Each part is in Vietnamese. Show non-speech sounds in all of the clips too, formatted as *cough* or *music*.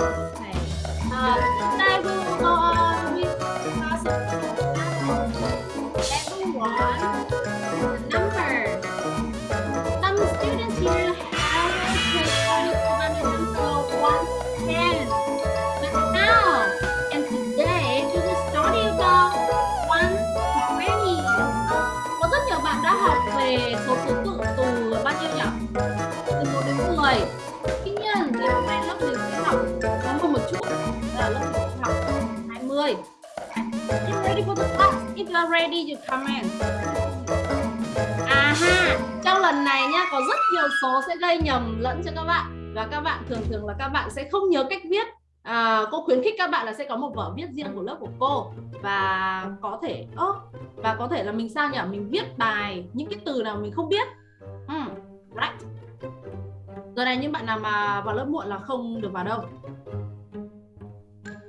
Okay. If you are ready, you comment. À ha, trong lần này nhá có rất nhiều số sẽ gây nhầm lẫn cho các bạn và các bạn thường thường là các bạn sẽ không nhớ cách viết. À, cô khuyến khích các bạn là sẽ có một vở viết riêng của lớp của cô và có thể ơ và có thể là mình sao nhỉ mình viết bài những cái từ nào mình không biết. Hmm, right. Giờ này những bạn nào mà vào lớp muộn là không được vào đâu.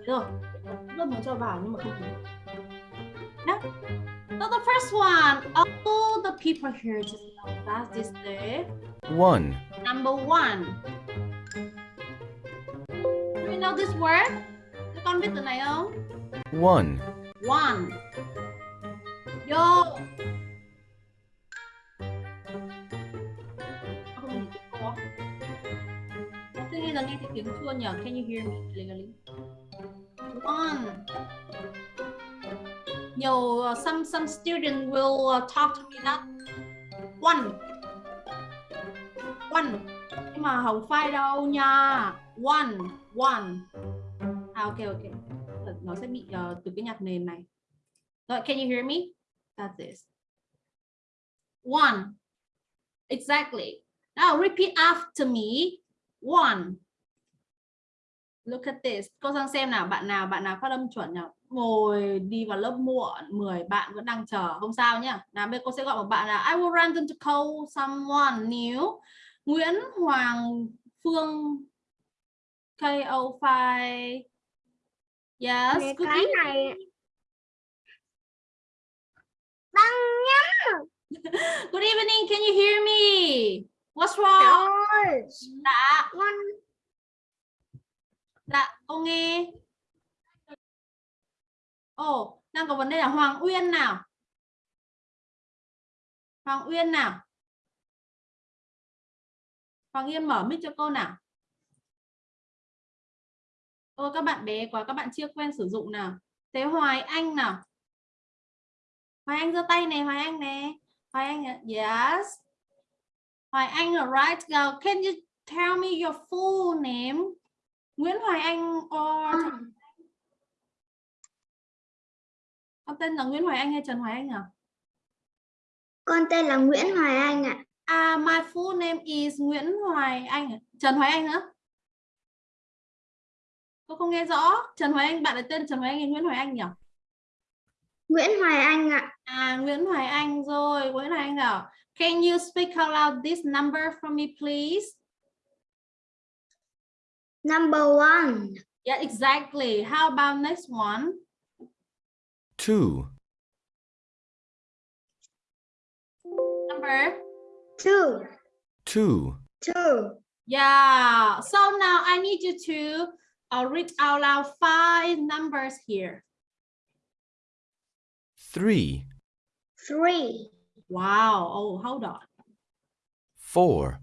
Rồi, lớp muốn cho vào nhưng mà không được. Đó. So the first one, all the people here just know that this day. 1, Number one. Do you know this word? Các con biết từ này không? 1, One. Yo. Không nhìn thấy cô á. Tôi nghe giờ nghe thấy tiếng chua nhỉ? Can you hear me clearly? Nhiều uh, some some student will uh, talk to me that one. One. Nhưng mà không phải đâu nha. One, one. À ok ok. Nó sẽ bị uh, từ cái nhạc nền này. Rồi, can you hear me? That's this. One. Exactly. Now repeat after me. One. Look at this. Cô sang xem nào, bạn nào bạn nào phát âm chuẩn nào Ngồi đi vào lớp muộn, 10 bạn vẫn đang chờ, không sao nhá. Bây giờ cô sẽ gọi một bạn là I will random to call someone new. Nguyễn Hoàng Phương KO5 Yes, Mẹ cái evening. này băng nhá *laughs* Good evening, can you hear me? What's wrong? Dạ, dạ, cô nghe. Ồ, đang có vấn đề là Hoàng Uyên nào. Hoàng Uyên nào. Hoàng Uyên mở mic cho cô nào. Ôi các bạn bé quá, các bạn chưa quen sử dụng nào. Thế Hoài Anh nào. Hoài Anh giơ tay này, Hoài Anh nè. Hoài Anh, yes. Hoài Anh right go. Can you tell me your full name? Nguyễn Hoài Anh or con tên là Nguyễn Hoài Anh hay Trần Hoài Anh à? con tên là Nguyễn Hoài Anh ạ À, my full name is Nguyễn Hoài Anh. à? Trần Hoài Anh nữa. Cô không nghe rõ. Trần Hoài Anh, bạn là tên Trần Hoài Anh hay Nguyễn Hoài Anh nhỉ? Nguyễn Hoài Anh ạ À, Nguyễn Hoài Anh rồi. Nguyễn Hoài Anh nào. Can you speak out loud this number for me, please? number one Yeah, exactly. How about next one? 2, Number? two 2, two Yeah. So now I need you to uh, read out loud five numbers here. 3, three Wow. Oh, hold on. 4,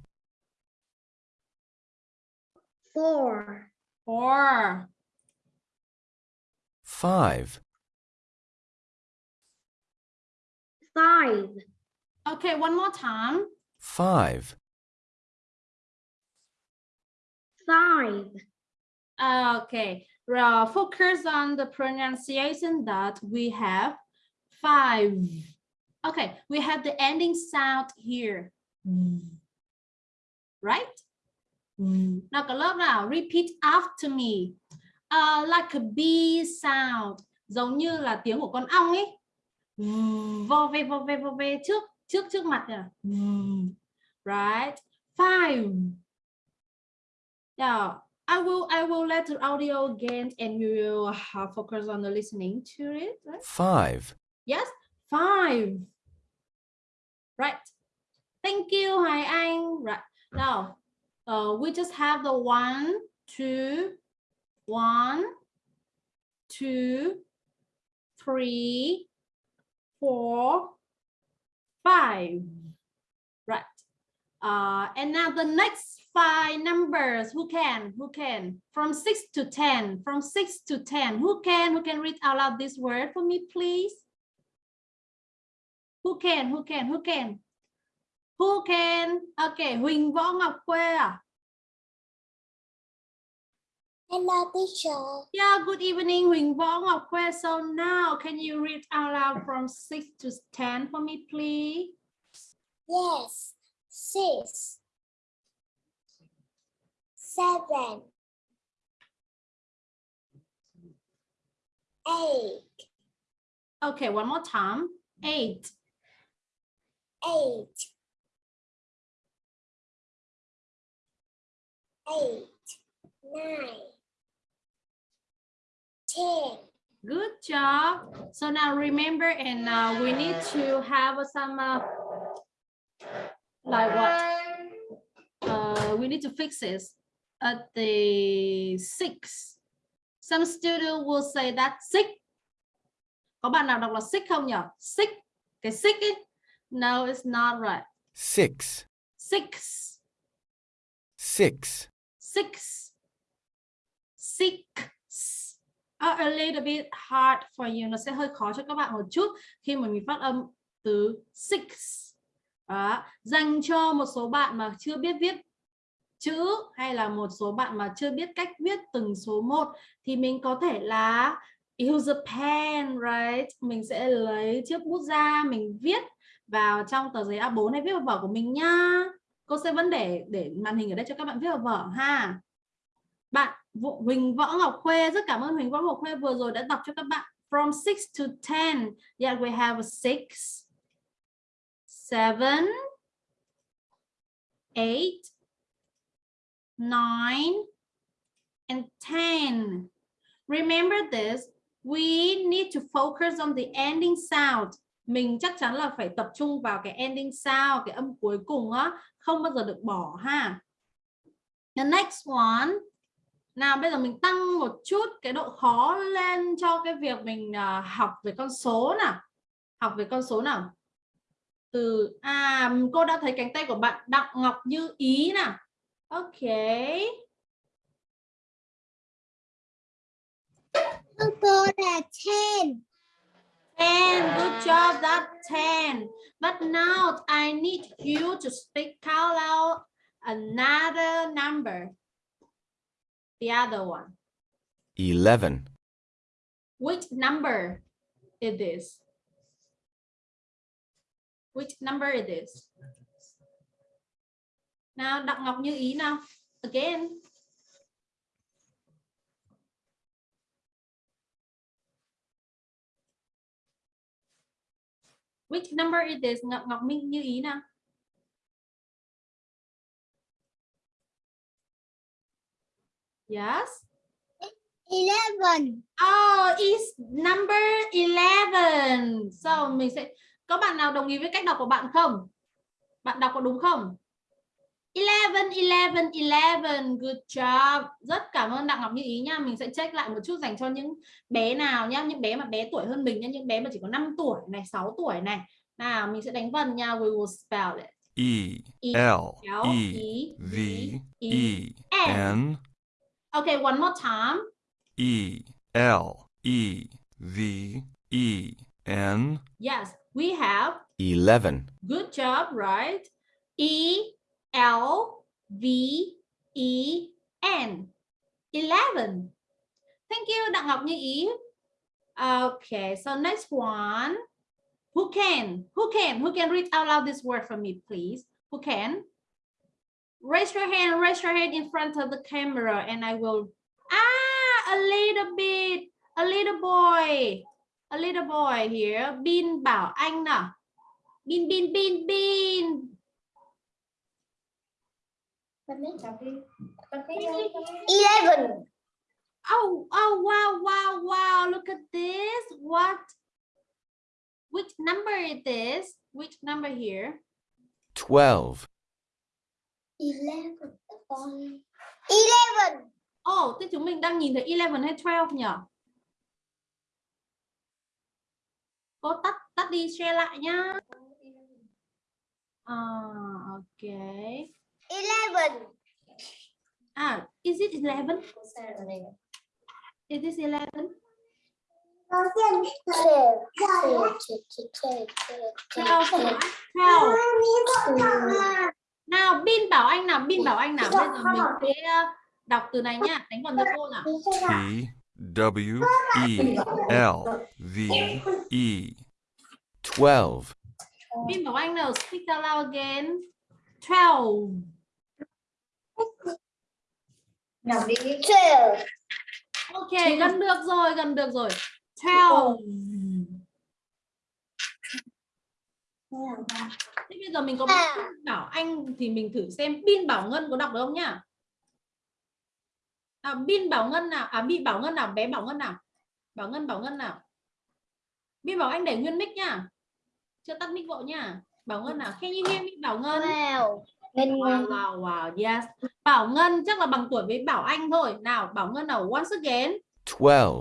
four Four. 5, five Okay, one more time. 5, five Okay. Uh, focus on the pronunciation that we have five. Okay, we have the ending sound here. Right? Lớp nào, repeat after me. Uh, like a bee sound. Giống như là tiếng của con ong ấy. Vo ve vo ve vo ve trước trước trước mặt nè. Right? Five. Yeah. I will I will let the audio again and you will focus on the listening to it. Right? 5, Yes, five. Right. Thank you, Hoài Anh. Right. Now, uh, we just have the one, two, One, two, three, four, five. Right. Uh, and now the next five numbers. Who can? Who can? From six to ten. From six to ten. Who can? Who can read out loud this word for me, please? Who can? Who can? Who can? Who can? Okay, Huỳnh Võ Ngọc Khuê à? Hello teacher. Yeah, good evening, Huỳnh Võ Ngọc Khuê. So now, can you read out loud from 6 to 10 for me, please? Yes. Six. Seven. Eight. Okay, one more time. 8, Eight. Eight. Nine. Ten. good job. So now remember, and uh, we need to have some, uh, like what? Uh, we need to fix this at the 6. Some student will say that 6. Có bạn nào đọc là 6 không nhỉ? 6. Cái 6 ấy. No, it's not right. six, 6. six, six six are a little bit hard for you. Nó sẽ hơi khó cho các bạn một chút khi mà mình phát âm từ six. Đó. dành cho một số bạn mà chưa biết viết chữ hay là một số bạn mà chưa biết cách viết từng số một thì mình có thể là use a pen, right? Mình sẽ lấy chiếc bút ra mình viết vào trong tờ giấy A4 hay viết vào vở của mình nhá cô sẽ vẫn để để màn hình ở đây cho các bạn viết vào vở ha. Bạn Huỳnh Võ Ngọc Khuê. Rất cảm ơn Huỳnh Võ Ngọc Khuê vừa rồi đã đọc cho các bạn. From 6 to 10 yeah, we have a 6 7 8 9 and 10 remember this, we need to focus on the ending sound. Mình chắc chắn là phải tập trung vào cái ending sound, cái âm cuối cùng á, không bao giờ được bỏ ha. The next one nào bây giờ mình tăng một chút cái độ khó lên cho cái việc mình à, học về con số nào. Học về con số nào? Từ à cô đã thấy cánh tay của bạn Đặng Ngọc Như Ý nào? Ok. Cô là ten. 10 good job that 10 but now I need you to speak out loud another number the other one. Eleven, which number it is which number it is nào Đặng Ngọc Như Ý nào? Again. Which number it is Ngọc Ngọc Minh Như Ý nào yes Eleven. Oh, is number 11. So mình sẽ có bạn nào đồng ý với cách đọc của bạn không? Bạn đọc có đúng không? 11 11 11 good job. Rất cảm ơn Đặng Ngọc Như Ý nha. Mình sẽ check lại một chút dành cho những bé nào nhá, những bé mà bé tuổi hơn mình nha, những bé mà chỉ có 5 tuổi này, 6 tuổi này. Nào, mình sẽ đánh vần nha. We will spell it. E L E V E N Okay, one more time. E L E V E N Yes, we have eleven, Good job, right? E L V E N. 11. Thank you, Đặng Ngọc Như Ý. Okay, so next one. Who can? Who can? Who can read out loud this word for me, please? Who can? Raise your hand, raise your hand in front of the camera and I will Ah, a little bit. A little boy. A little boy here. Bin Bảo Anh nào. Bin bin bin bin. Eleven. Oh, oh, wow, wow, wow. Look at this. What? Which number it is? Which number here? twelve, Eleven. Eleven. Oh, thế chúng mình đang nhìn thấy 11 hay 12 nhỉ? Cô tắt tắt đi share lại nhá. À, ok. 11. À, is it 11? Is this 11? Đầu tiên. 12. 12. 12. Nào, Bin bảo anh nào, Bin bảo anh nào. Bây giờ mình sẽ ờ, đọc từ này nhá, đánh vần cho cô nào. T W E L V E. 12. Bin bảo anh nào, speak out loud again. 12. Nào đi. 12. Ok, gần được rồi, gần được rồi. 12. Thế bây giờ mình có À. Bin bảo anh thì mình thử xem Bin bảo Ngân có đọc được không nhá. À, Bin bảo Ngân nào? À, Bin bảo Ngân nào? Bé bảo Ngân nào? Bảo Ngân bảo Ngân nào? Bin bảo anh để nguyên mic nhá. Chưa tắt mic vội nhá. Bảo Ngân nào? Can you hear me? Bảo Ngân. 12. Ngân Wow, wow, wow, yes. Bảo Ngân chắc là bằng tuổi với Bảo Anh thôi. Nào, Bảo Ngân nào once again. 12.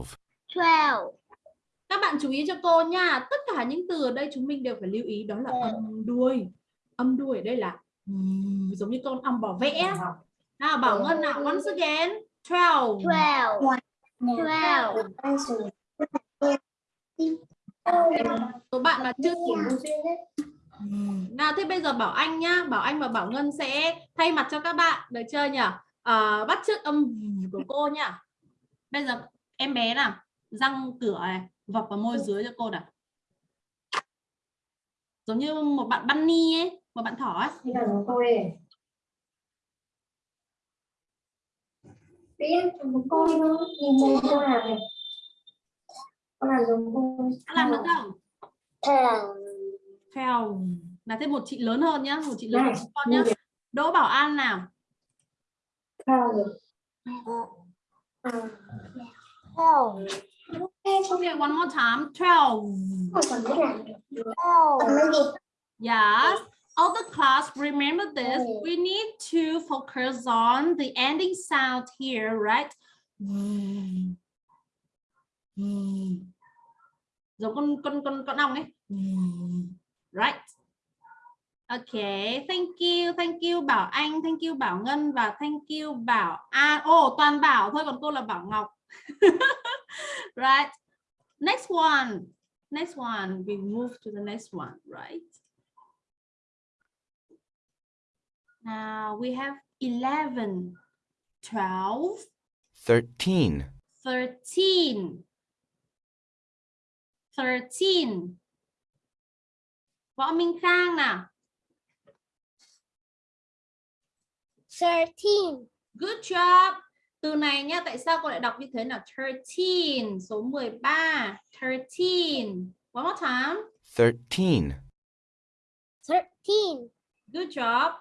12. Các bạn chú ý cho cô nha. Tất cả những từ ở đây chúng mình đều phải lưu ý đó là Ừ. âm đuôi. Âm đuôi ở đây là giống như con ong bảo vẽ. Nào, Bảo Ừ. Ngân nào once again. 12. 12. 12. Số bạn mà chưa kịp Nào thế bây giờ Bảo Anh nhá, Bảo Anh và Bảo Ngân sẽ thay mặt cho các bạn, được chưa nhỉ? À, bắt chước âm của cô nhá. Bây giờ em bé nào, răng cửa này, vọc vào môi dưới cho cô nào. Giống như một bạn bunny ấy, một bạn thỏ ấy. Biết, thôi. Nhìn mồm cô làm này. Con làm giống tôi. Đã làm được không? Theo. Là thêm một chị lớn hơn nhá, một chị lớn hơn con nhá. Đỗ Bảo An nào. Cao rồi. À, Thằng. Okay, one more time. 12. không còn biết làm được. Còn cái gì? Yes. All the class, remember this. We need to focus on the ending sound here, right? Giống con con con con ong ấy. Right. Okay, thank you, thank you Bảo Anh, thank you Bảo Ngân và thank you Bảo An. Ồ, toàn Bảo thôi còn cô là Bảo Ngọc. *laughs* right. Next one. Next one. We move to the next one, right? Now we have 11, 12, 13. 13. 13. Võ Minh Khang nào. 13. Good job. Từ này nhá, tại sao cô lại đọc như thế nào? 13, số 13. 13. One more time. 13. 13. Good job.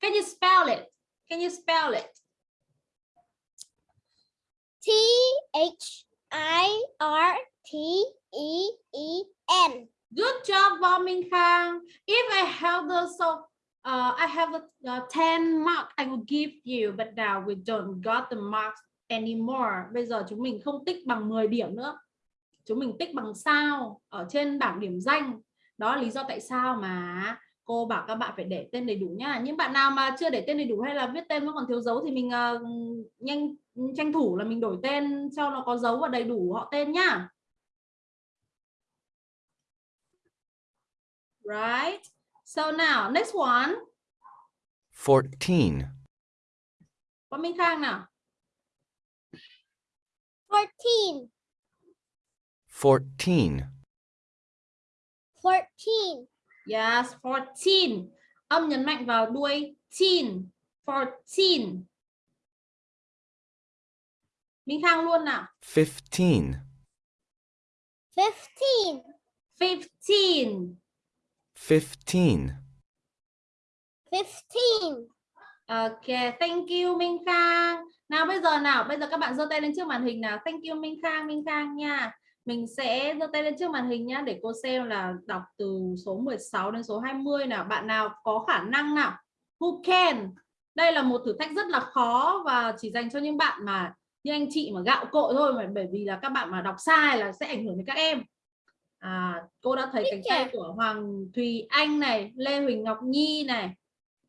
Can you spell it? Can you spell it? T H I R T E E N. Good job, Võ Minh Khang. If I have the so uh, I have a, uh, 10 mark I will give you, but now we don't got the marks anymore. Bây giờ chúng mình không tích bằng 10 điểm nữa. Chúng mình tích bằng sao ở trên bảng điểm danh. Đó là lý do tại sao mà cô bảo các bạn phải để tên đầy đủ nhá. Những bạn nào mà chưa để tên đầy đủ hay là viết tên nó còn thiếu dấu thì mình uh, nhanh tranh thủ là mình đổi tên cho nó có dấu và đầy đủ họ tên nhá. Right. So now, next one. 14. Võ Minh Khang nào. 14. 14. 14. Yes, 14. Âm nhấn mạnh vào đuôi teen. 14. Minh Khang luôn nào. 15. 15. 15. 15. 15. Ok, thank you Minh Khang. Nào bây giờ nào, bây giờ các bạn giơ tay lên trước màn hình nào. Thank you Minh Khang, Minh Khang nha. Mình sẽ giơ tay lên trước màn hình nhá để cô xem là đọc từ số 16 đến số 20 nào. Bạn nào có khả năng nào? Who can? Đây là một thử thách rất là khó và chỉ dành cho những bạn mà như anh chị mà gạo cội thôi mà bởi vì là các bạn mà đọc sai là sẽ ảnh hưởng đến các em à, cô đã thấy cánh tay của Hoàng Thùy Anh này Lê Huỳnh Ngọc Nhi này.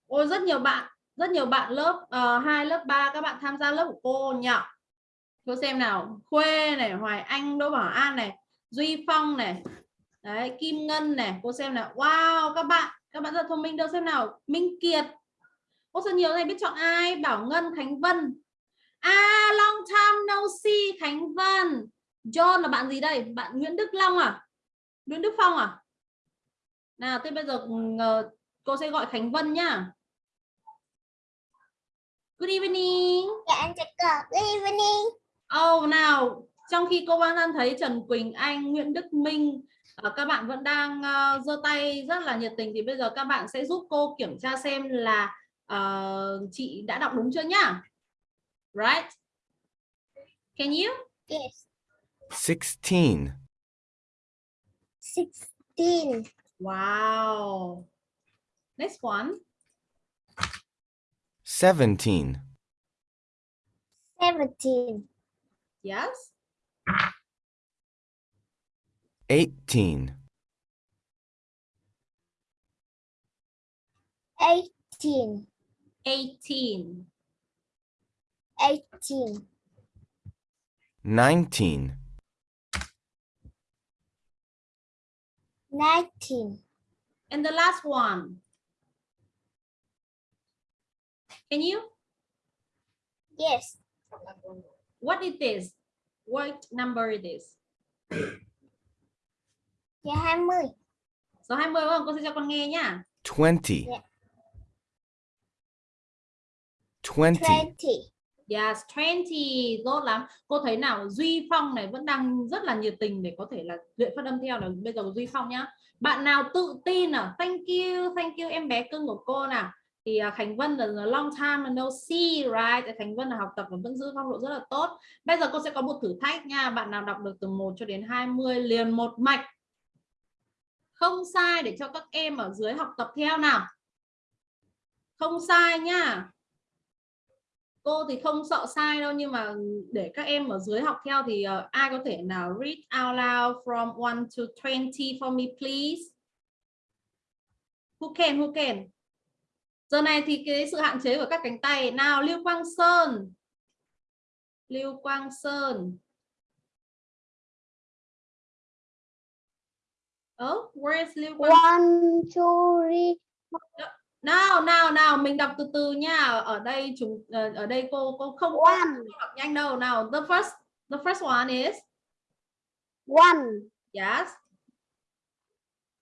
Ôi rất nhiều bạn rất nhiều bạn lớp uh, 2 lớp 3 các bạn tham gia lớp của cô nhỉ? Cô xem nào. Khuê này Hoài Anh Đỗ Bảo An này Duy Phong này. Đấy Kim Ngân này. Cô xem nào. Wow các bạn các bạn rất thông minh. Đâu xem nào. Minh Kiệt. Ô rất nhiều thầy biết chọn ai? Bảo Ngân Khánh Vân. À long time no see Khánh Vân. John là bạn gì đây? Bạn Nguyễn Đức Long à Nguyễn Đức Phong à? Nào thế bây giờ cô sẽ gọi Khánh Vân nhá. Good evening. Dạ em chào cô. Good evening. Oh nào trong khi cô Văn An thấy Trần Quỳnh Anh Nguyễn Đức Minh uh, các bạn vẫn đang uh, giơ tay rất là nhiệt tình thì bây giờ các bạn sẽ giúp cô kiểm tra xem là uh, chị đã đọc đúng chưa nhá? Right? Can you? Yes. 16, 16. wow next one 17, 17. yes 18, 18. 18 18. 19, 19. and the last one can you Yes. what it is what number it is Dạ 20. số 20 đúng không cô sẽ cho con nghe nhá 20, Yeah. 20, 20. Yes, 20 tốt lắm. Cô thấy nào Duy Phong này vẫn đang rất là nhiệt tình để có thể là luyện phát âm theo là bây giờ Duy Phong nhá. Bạn nào tự tin à Thank you, thank you em bé cưng của cô nào. Thì à, Khánh Vân là là long time no see, right? Khánh Vân là học tập và vẫn giữ phong độ rất là tốt. Bây giờ cô sẽ có một thử thách nha. Bạn nào đọc được từ 1 cho đến 20 liền một mạch. Không sai để cho các em ở dưới học tập theo nào. Không sai nha cô thì không sợ sai đâu nhưng mà để các em ở dưới học theo thì uh, ai có thể nào read out loud from 1 to 20 for me please? Who can who can? Giờ này thì cái sự hạn chế của các cánh tay. Nào Lưu Quang Sơn. Lưu Quang Sơn. Oh, where is Lưu Quang One, two, three. Nào nào nào mình đọc từ từ nha. Ở đây chúng ờ, ở đây cô cô không One. đọc nhanh đâu. Nào the first the first one is? One, yes.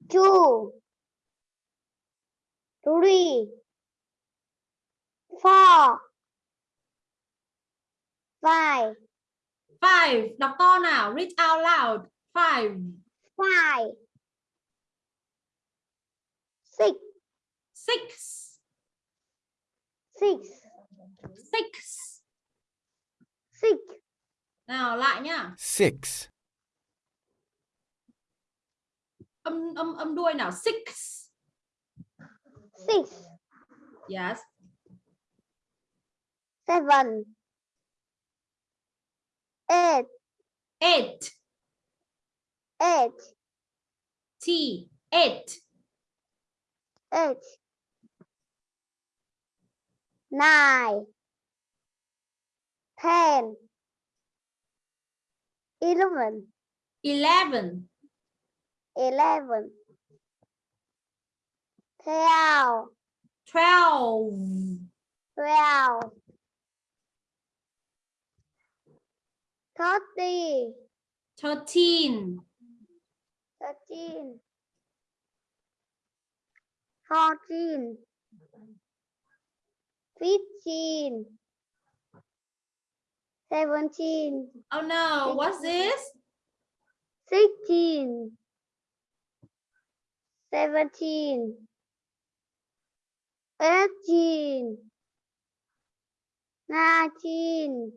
Two, three, four, five, five. Đọc to nào. Read out loud. Five. Five, six, six. Six, six. Six, nào lại nhá. 6, âm âm âm đuôi nào? Six. Six, yes. Seven, eight, eight. Eight, t. Eight. Eight, nine, ten, eleven, eleven. Eleven, twelve, twelve. Twelve, thirty, thirteen. Thirteen, fourteen, 15, 17. Oh no, 16, what's this? 16, 17, 18, 19,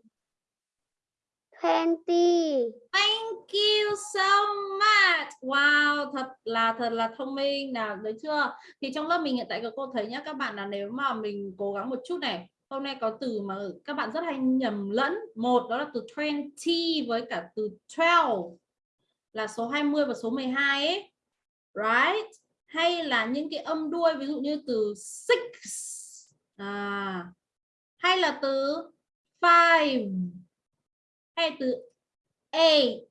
plenty. Thank you so much. Wow, thật là thật là thông minh nào đấy chưa? Thì trong lớp mình hiện tại các cô thấy nhá các bạn là nếu mà mình cố gắng một chút này, hôm nay có từ mà các bạn rất hay nhầm lẫn. Một đó là từ 20 với cả từ 12 là số 20 và số 12 ấy. Right? Hay là những cái âm đuôi ví dụ như từ six à hay là từ five hay từ eight.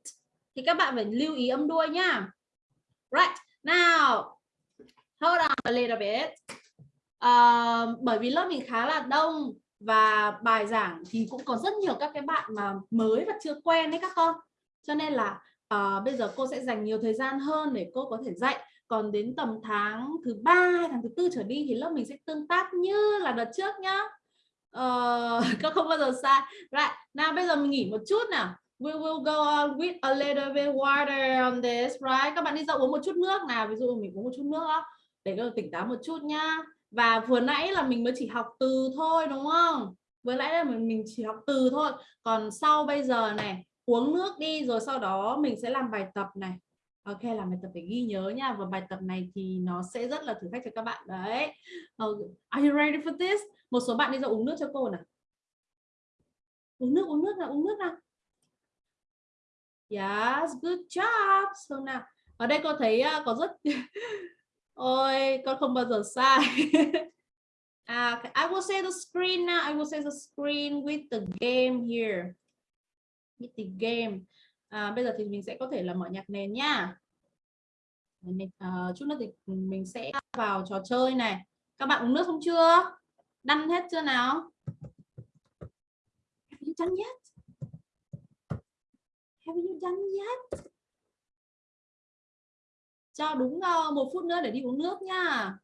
Thì các bạn phải lưu ý âm đuôi nhá. Right. Now hold on a little bit. Uh, bởi vì lớp mình khá là đông và bài giảng thì cũng có rất nhiều các cái bạn mà mới và chưa quen đấy các con. Cho nên là uh, bây giờ cô sẽ dành nhiều thời gian hơn để cô có thể dạy. Còn đến tầm tháng thứ ba tháng thứ tư trở đi thì lớp mình sẽ tương tác như là đợt trước nhá. Ờ, *laughs* uh, các không bao giờ sai. Right nào bây giờ mình nghỉ một chút nào. We will go on with a little bit water on this right? Các bạn đi ra uống một chút nước nào ví dụ mình uống một chút nước đó để có tỉnh táo một chút nhá. Và vừa nãy là mình mới chỉ học từ thôi đúng không? Vừa nãy là mình mình chỉ học từ thôi. Còn sau bây giờ này uống nước đi rồi sau đó mình sẽ làm bài tập này. Ok là bài tập phải ghi nhớ nha và bài tập này thì nó sẽ rất là thử thách cho các bạn đấy uh, Are you ready for this? Một số bạn đi ra uống nước cho cô nào uống nước uống nước nào uống nước nào Yes, good job. So nào, ở đây cô thấy uh, có rất *laughs* Ôi, con không bao giờ sai. *laughs* à, I will say the screen now. I will say the screen with the game here. With the game. À, bây giờ thì mình sẽ có thể là mở nhạc nền nha. Mình, à, ờ, chút nữa thì mình sẽ vào trò chơi này. Các bạn uống nước không chưa? Đăng hết chưa nào? Have you done yet? Have you done yet? cho đúng uh, một phút nữa để đi uống nước nha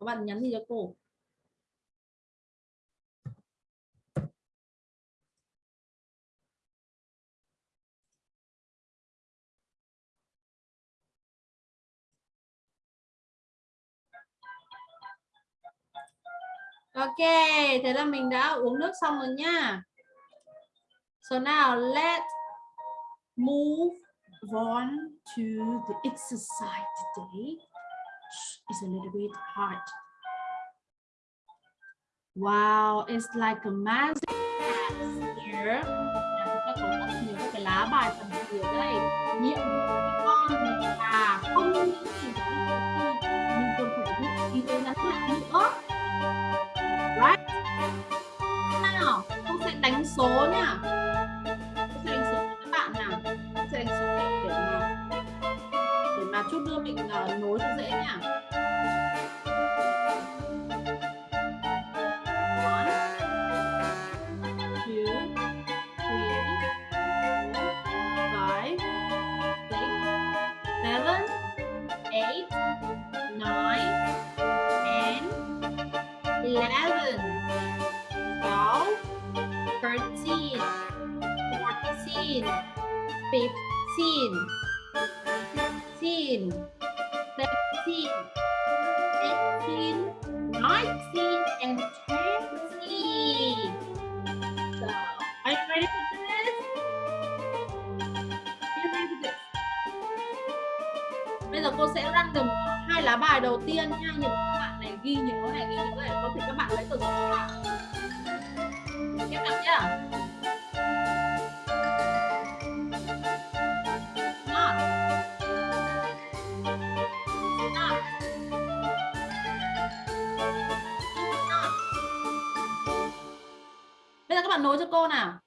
các bạn nhắn gì cho cô Ok, thế là mình đã uống nước xong rồi nha. So now let's move on to the exercise today. It's a little bit hard. Wow, it's like a magic here. Chúng ta có rất nhiều các cái lá bài phần từ ở đây. Nhiệm vụ của con là không những chỉ nhưng còn phải biết ghi tên ngắn lại nữa sẽ đánh số nha tôi sẽ đánh số cho các bạn nào. Tôi sẽ đánh số để, để mà để mà chút nữa mình uh, à, nối cho dễ nha fifteen fifteen, sixteen, seventeen, eighteen, nineteen, and twenty. So, are you ready for this? Are you ready for this? Bây giờ cô sẽ random hai lá bài đầu tiên nha, những các bạn này ghi nhớ này, ghi nhớ này, có thể các bạn lấy từ giúp giờ các bạn nối cho cô nào.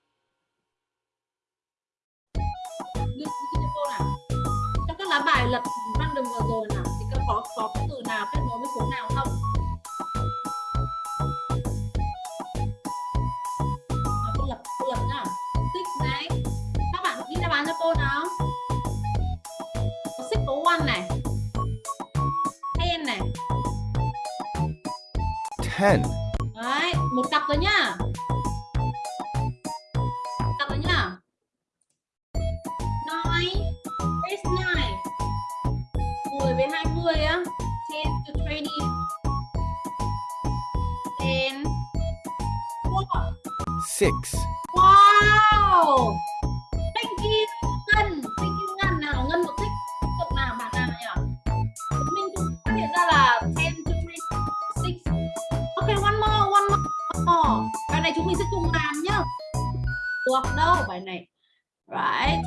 six. Wow! Thank you Ngân. Thank you Ngân nào. Ngân một thích cậu nào bạn nào nhỉ? Mình cũng phát hiện ra là ten to six. Ok, one more, one more. Oh, bài này chúng mình sẽ cùng làm nhá. Được đâu bài này. Right.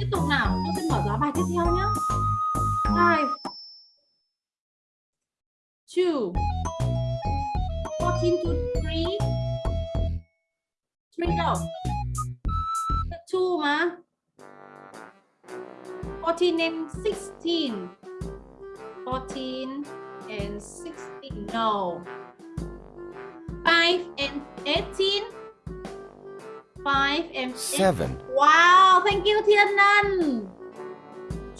Tiếp tục nào. chúng mình mở giá bài tiếp theo nhá. Five. Two. Fourteen to three. 3 đâu 2 mà 14 and 16 14 and 16 no 5 and 18 5 and 8 seven, Wow, thank you Thiên Ân.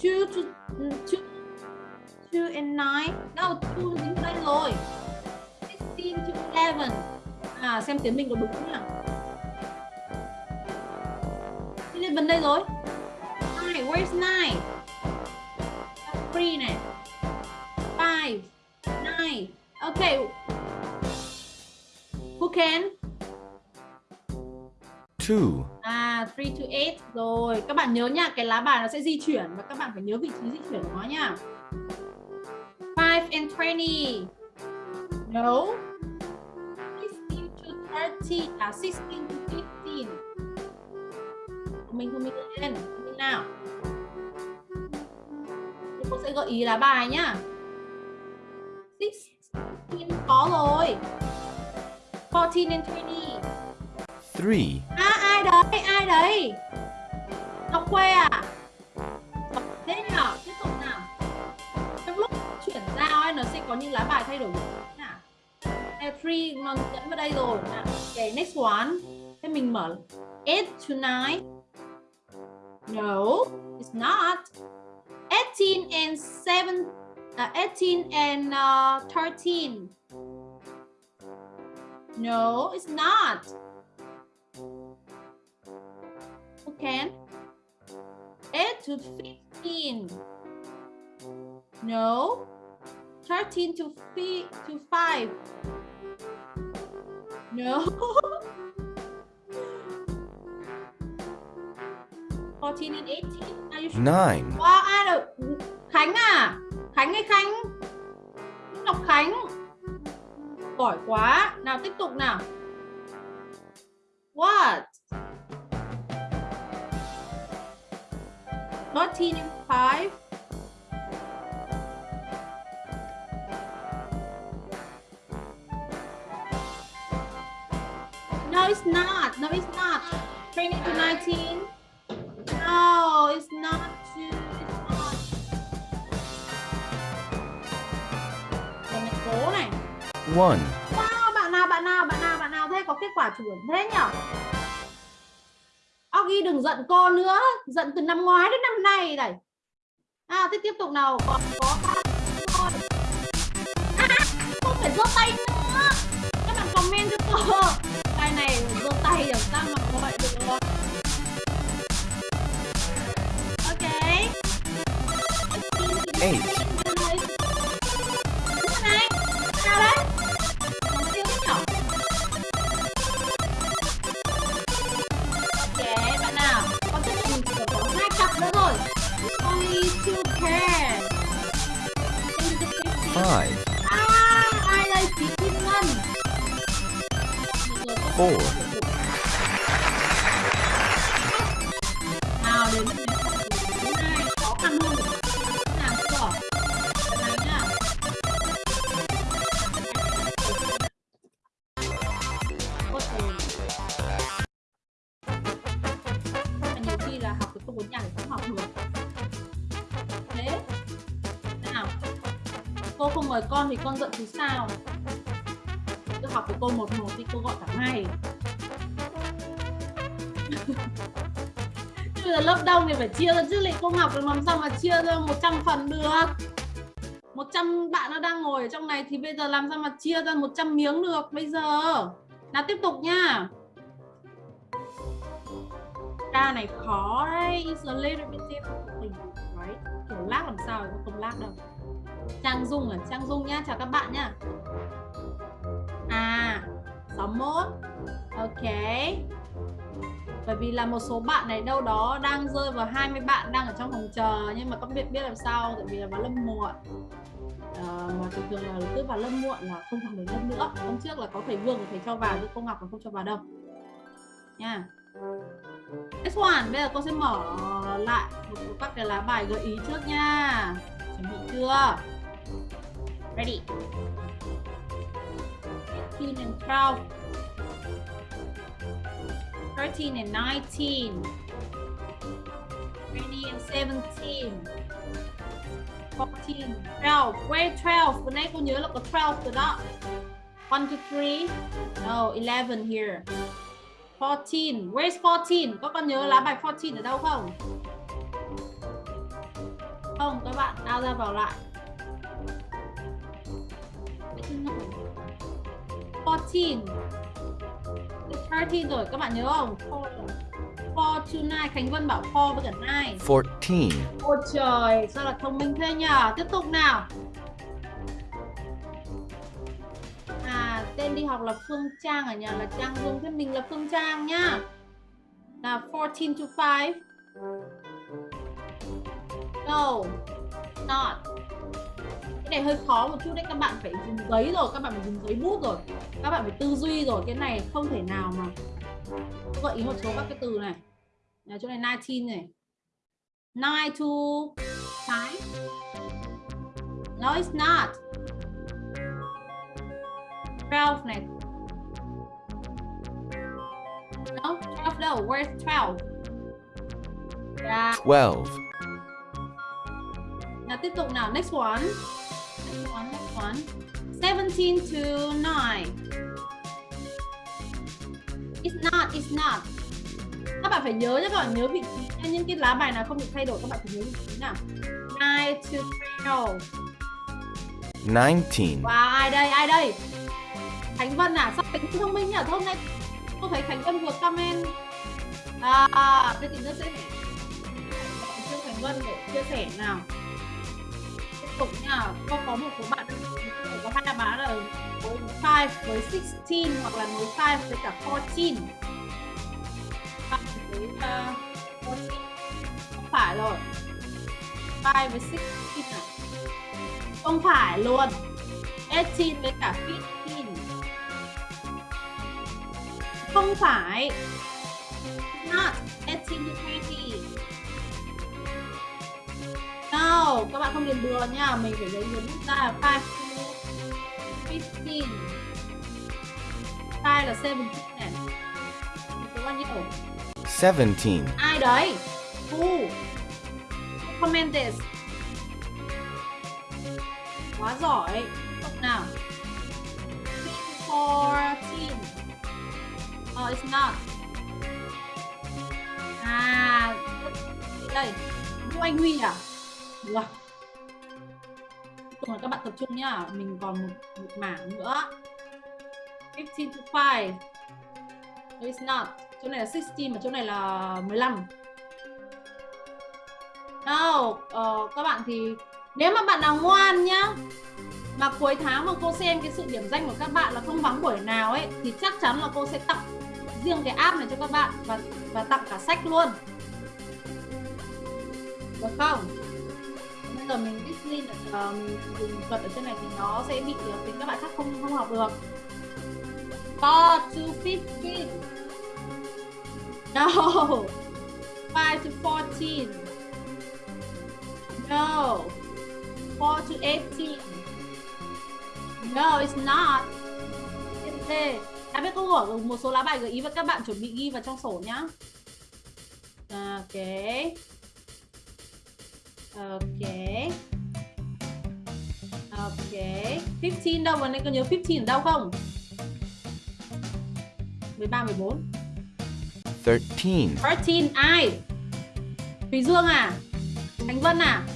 Two to two, two and nine. No, two dính đây rồi. Sixteen to eleven. À, xem tiếng mình có đúng không nào? Eleven đây rồi. Nine, where's nine? Three này. Five, nine. Okay. Who can? two, À, 3 to 8 rồi. Các bạn nhớ nha, cái lá bài nó sẽ di chuyển và các bạn phải nhớ vị trí di chuyển của nó nha. 5 and 20. No. 16 to 30. À, 16 to 15. Minh thông minh lên. Minh nào. Thì cô sẽ gợi ý lá bài nhá. 16 có rồi. 14 and 20. three, À ai đấy, ai đấy? Ngọc Khuê à? Thế nhỉ? Tiếp tục nào. Trong lúc chuyển giao ấy, nó sẽ có những lá bài thay đổi nào. Three nó dẫn vào đây rồi. Nào. Okay, next one. Thế mình mở 8 to 9. No, it's not. 18 and 7 uh, 18 and uh, 13. No, it's not. Okay. 8 to 15. No. 13 to, to 5. No. *laughs* 14 and 18. Are you sure? nine, Wow, ai được? Khánh à? Khánh hay Khánh? Ngọc Khánh. Giỏi quá. Nào tiếp tục nào. What? 13 and 5. No, it's not. No, it's not. 20 to 19. No, it's not two. It's not. Lần này one, Wow, bạn nào, bạn nào, bạn nào, bạn nào thế có kết quả chuẩn thế nhở? Oggy đừng giận cô nữa, giận từ năm ngoái đến năm nay này. À, thế tiếp tục nào, còn có thôi. À, không phải giơ tay nữa. Các bạn comment cho cô. Cái này giơ tay làm sao mà có vậy được rồi. Eight, là bốn không học được. Thế. Nào. Cô không mời con thì con giận thì sao? Cứ học của cô một một thì cô gọi cả ngày. *laughs* Chứ bây giờ lớp đông thì phải chia ra, chứ lại cô học được làm sao mà chia ra 100 phần được 100 bạn nó đang ngồi ở trong này thì bây giờ làm sao mà chia ra 100 miếng được bây giờ nào tiếp tục nha ca này khó đấy it's a little bit difficult right? Kiểu lag làm sao mà không lag đâu. Trang Dung à? Trang Dung nhá chào các bạn nhá. À 61 ok. Bởi vì là một số bạn này đâu đó đang rơi vào 20 bạn đang ở trong phòng chờ nhưng mà các biết biết làm sao tại vì là vào lớp muộn. À, mà thường thường là cứ vào lớp muộn là không học được lớp nữa. Hôm trước là có thầy Vương và thầy cho vào chứ cô Ngọc là không cho vào đâu. Nha. Next one, bây giờ cô sẽ mở ờ, lại một các cái lá bài gợi ý trước nha. Chuẩn bị chưa? Ready. 15 and 12 13 and 19 20 and 17 14 12 Where 12? Vừa nay cô nhớ là có 12 rồi đó. 1, 2, 3 No, 11 here. 14 Where's 14? Có con nhớ lá bài 14 ở đâu không? Không, các bạn ao ra vào lại 14 13 rồi, các bạn nhớ không? 4 4 to 9 Khánh Vân bảo 4 với cả 9 14, Ôi trời, sao là thông minh thế nhỉ? Tiếp tục nào. Tên đi học là Phương Trang à ở nhà là Trang Dung, thế mình là Phương Trang nhá. Là 14 to 5. No, not. Cái này hơi khó một chút đấy, các bạn phải dùng giấy rồi, các bạn phải dùng giấy bút rồi. Các bạn phải tư duy rồi, cái này không thể nào mà Tôi gợi ý một số các cái từ này. Là chỗ này 19 này. 9 to 5? No, it's not. 12 này. No, 12 đâu. Where's 12? Yeah. 12, Nào tiếp tục nào. Next one. Next one, next one. 17 to 9. It's not, it's not. Các bạn phải nhớ nhé, các bạn nhớ vị trí nha. Những cái lá bài nào không được thay đổi, các bạn phải nhớ vị trí nào. 9 to 12. 19, Wow, ai đây, ai đây? Khánh Vân à, sao Khánh thông minh nhỉ? Thôi hôm nay tôi thấy Khánh Vân vừa comment. À, à thế thì nó sẽ phải Khánh Vân để chia sẻ nào. Tiếp tục nha, có có một số bạn có hai đáp án là với 5 với 16 hoặc là nối 5 với cả 14 Bạn với à, uh, 14 Không phải rồi. 5 với 16 này không phải luôn. 18 với cả 15 không phải. Not 18 to 20 No, các bạn không điền bừa nha. Mình phải lấy hướng ra là 5 to 15 5 là 17 này Số bao nhiêu? 17, Ai đấy? Who? Comment this? Quá giỏi. Không nào. 14 Oh, it's not À Đây Vũ Anh Huy à? Được rồi. các bạn tập trung nhá. Mình còn một, một mảng nữa. 15 to 5 No, it's not Chỗ này là 16 mà chỗ này là 15 No, uh, các bạn thì nếu mà bạn nào ngoan nhá Mà cuối tháng mà cô xem cái sự điểm danh của các bạn là không vắng buổi nào ấy Thì chắc chắn là cô sẽ tặng riêng cái app này cho các bạn Và và tặng cả sách luôn. Được không? Bây giờ mình discipline uh, mình dùng thuật ở trên này thì nó sẽ bị ờ, tính các bạn khác không không học được. 4 to 15 No. Five to 14 No. Four to 18 No, it's not. It's đã biết câu hỏi một số lá bài gợi ý và các bạn chuẩn bị ghi vào trong sổ nhá. À, ok. Ok. Ok. 15 đâu? Mà anh có nhớ 15 ở đâu không? 13 14 13 13 ai? Thùy Dương à? Thành Vân à?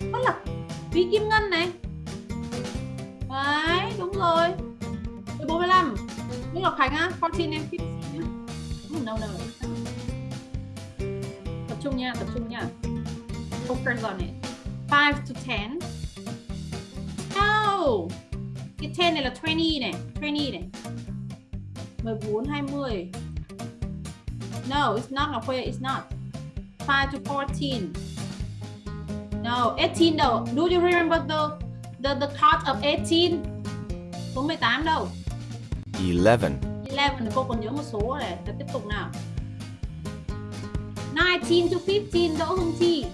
Rất là Thúy Kim Ngân này. Đấy đúng rồi. 45 Nguyễn Ngọc Khánh á, 14 em 15 nhá. No, no Tập trung nha, tập trung nha. Focus on it 5 to 10 No Cái 10 này là 20 này 20 này. 14, 20 No, it's not Ngọc Khuê, it's not. 5 to 14 No, 18 though. Do you remember the the the thought of 18. Số 18 đâu? 11, 11 thì cô còn nhớ một số này. Ta tiếp tục nào. 19 to 15 Đỗ Hương Chi.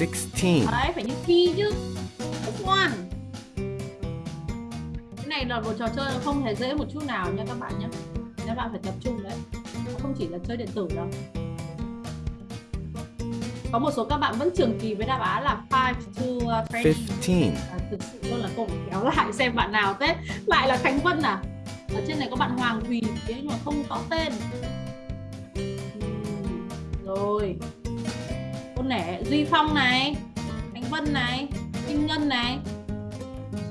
16, Đấy, phải như thi chứ. One. Cái này là một trò chơi không hề dễ một chút nào nha các bạn nhé. Các bạn phải tập trung đấy. Không chỉ là chơi điện tử đâu. Có một số các bạn vẫn trường kỳ với đáp án là 5 to uh, 20. 15, À, thực sự luôn là cô kéo lại xem bạn nào thế. Lại là Khánh Vân à? Ở trên này có bạn Hoàng Thùy thế nhưng mà không có tên. Rồi. Cô nể Duy Phong này Khánh Vân này Minh Ngân này.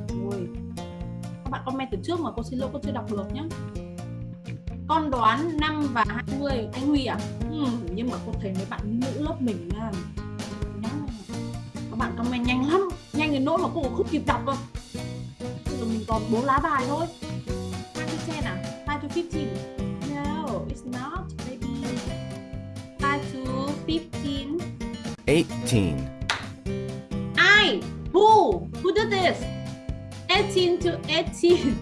Rồi. Các bạn comment từ trước mà cô xin lỗi cô chưa đọc được nhé con đoán 5 và 20 anh Huy à Ừm, nhưng mà cô thấy mấy bạn nữ lớp mình nhá các bạn comment nhanh lắm. Nhanh đến nỗi mà cô không kịp đọc đâu giờ mình còn bốn lá bài thôi. 5 to 10 à? 5 to 15 no it's not baby. 5 to 15 18, I who? Who did this? 18 to 18 *laughs*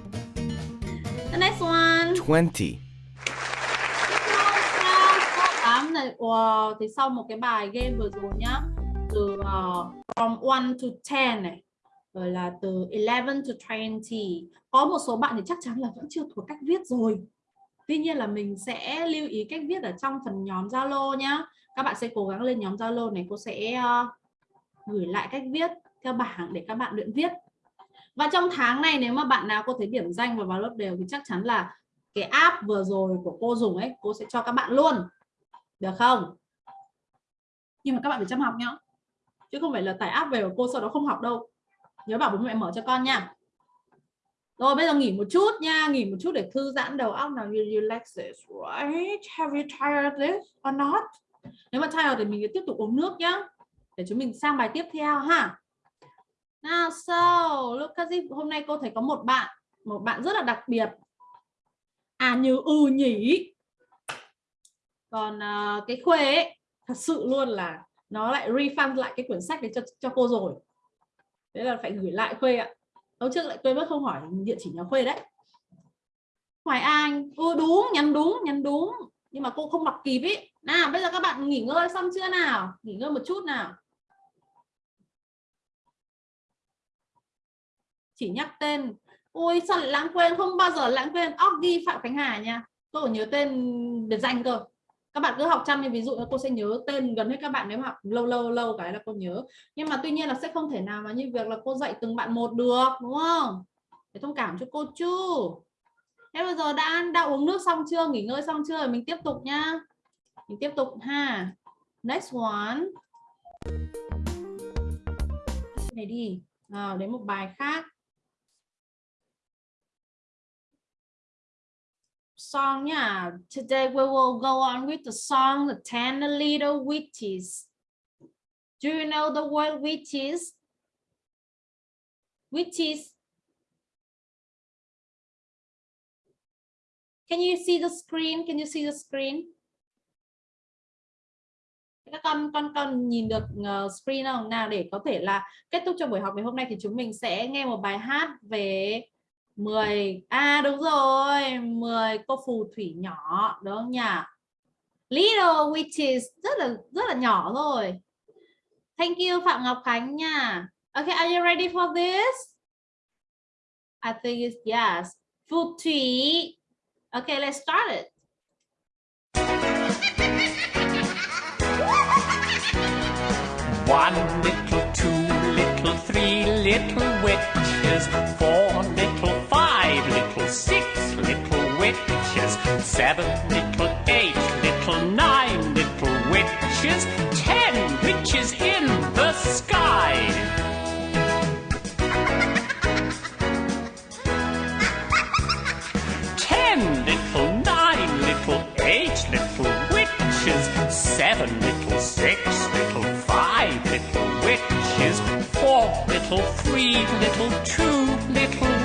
the next one. 20, wow, thì sau một cái bài game vừa rồi nhá từ uh, from 1 to 10 này rồi là từ 11 to 20 có một số bạn thì chắc chắn là vẫn chưa thuộc cách viết rồi. Tuy nhiên là mình sẽ lưu ý cách viết ở trong phần nhóm Zalo nhá. Các bạn sẽ cố gắng lên nhóm Zalo này cô sẽ uh, gửi lại cách viết theo bảng để các bạn luyện viết. Và trong tháng này nếu mà bạn nào có thấy điểm danh và vào lớp đều thì chắc chắn là cái app vừa rồi của cô dùng ấy cô sẽ cho các bạn luôn được không? Nhưng mà các bạn phải chăm học nhá. Chứ không phải là tải app về của cô sau đó không học đâu. Nhớ bảo bố mẹ mở cho con nha. Rồi, bây giờ nghỉ một chút nha. Nghỉ một chút để thư giãn đầu óc nào you relax this right. Have you tired this or not? Nếu mà tired thì mình tiếp tục uống nước nhá. Để chúng mình sang bài tiếp theo ha. Now, so, look at this. hôm nay cô thấy có một bạn một bạn rất là đặc biệt. À như ừ nhỉ còn uh, cái khuê ấy thật sự luôn là nó lại refund lại cái quyển sách đấy cho cho cô rồi. Thế là phải gửi lại khuê ạ. Hôm trước lại quên mất không hỏi địa chỉ nhà khuê đấy. Hoài anh ô đúng nhắn đúng nhắn đúng nhưng mà cô không đọc kịp ý. Nào bây giờ các bạn nghỉ ngơi xong chưa nào? Nghỉ ngơi một chút nào. Chỉ nhắc tên ôi sao lại lãng quên? Không bao giờ lãng quên. Oggy Phạm Khánh Hà nha. Tôi còn nhớ tên biệt danh cơ các bạn cứ học chăm thì ví dụ cô sẽ nhớ tên gần hết các bạn nếu mà học lâu lâu lâu cái là cô nhớ. Nhưng mà tuy nhiên là sẽ không thể nào mà như việc là cô dạy từng bạn một được, đúng không? Để thông cảm cho cô chứ. Thế bây giờ đã ăn, đã uống nước xong chưa? Nghỉ ngơi xong chưa? Mình tiếp tục nhá. Mình tiếp tục ha. Next one. Này đi. Nào, đến một bài khác. Song, yeah. Today we will go on with the song, the 10 little witches. Do you know the word witches? Witches. Can you see the screen? Can you see the screen? Các con con con nhìn được ờ, screen không? Nào, để có thể là kết thúc cho buổi học ngày hôm nay thì chúng mình sẽ nghe một bài hát về 10 à đúng rồi 10 cô phù thủy nhỏ đúng không nhỉ? Little witches rất là rất là nhỏ rồi thank you Phạm Ngọc Khánh nha. Okay are you ready for this? I think it's yes. Phù thủy. Okay let's start it. One little, two little, three little witches, four little, five little, six little witches, seven little, eight little, nine little witches, ten witches in the sky. Ten little, nine little, eight little witches, seven little, six little, five little witches, four little, three little, two little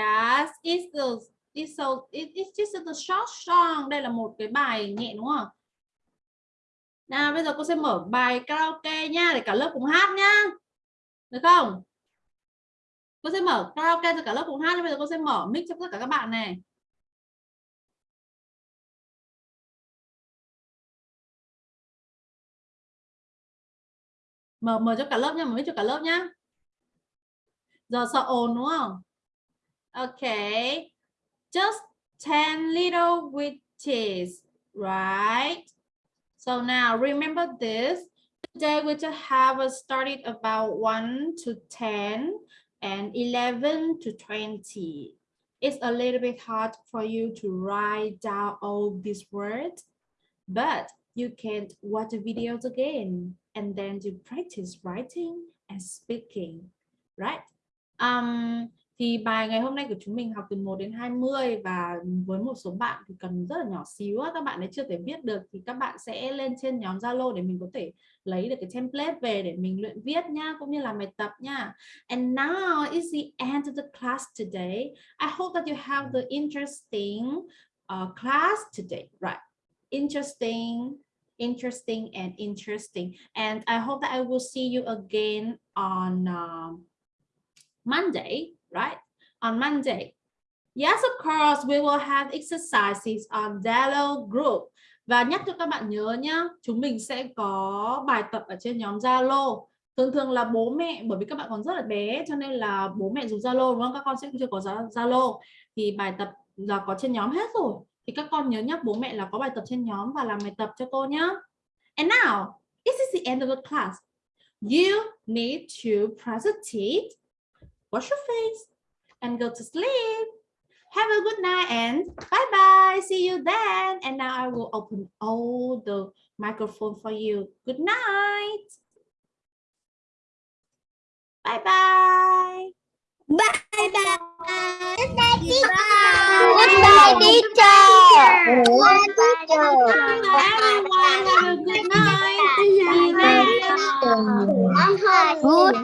yes it's the It's so it, it's just the short song. Đây là một cái bài nhẹ đúng không? Nào bây giờ cô sẽ mở bài karaoke nha để cả lớp cùng hát nhá. Được không? Cô sẽ mở karaoke cho cả lớp cùng hát. Bây giờ cô sẽ mở mic cho tất cả các bạn này. Mở mở cho cả lớp nha, mở mic cho cả lớp nhá. Giờ sợ ồn đúng không? Okay. Just 10 little witches, right? So now remember this. Today we just have started about 1 to 10 and 11 to 20. It's a little bit hard for you to write down all these words, but you can watch the videos again and then you practice writing and speaking, right? Um, thì bài ngày hôm nay của chúng mình học từ 1 đến 20 và với một số bạn thì cần rất là nhỏ xíu các bạn ấy chưa thể viết được thì các bạn sẽ lên trên nhóm Zalo để mình có thể lấy được cái template về để mình luyện viết nha cũng như là bài tập nha. And now is the end of the class today. I hope that you have the interesting uh, class today, right? Interesting interesting and interesting and I hope that I will see you again on uh, Monday right? On Monday. Yes, of course, we will have exercises on Zalo group. Và nhắc cho các bạn nhớ nhá, chúng mình sẽ có bài tập ở trên nhóm Zalo. Thường thường là bố mẹ, bởi vì các bạn còn rất là bé cho nên là bố mẹ dùng Zalo đúng không? Các con sẽ chưa có Zalo. Thì bài tập là có trên nhóm hết rồi. Thì các con nhớ nhắc bố mẹ là có bài tập trên nhóm và làm bài tập cho cô nhá. And now, this is the end of the class. You need to practice wash your face and go to sleep. Have a good night and bye-bye. See you then. And now I will open all the microphone for you. Good night. Bye-bye. Bye-bye. Good night, teacher. Good night, teacher. Good night. Good night. Good night.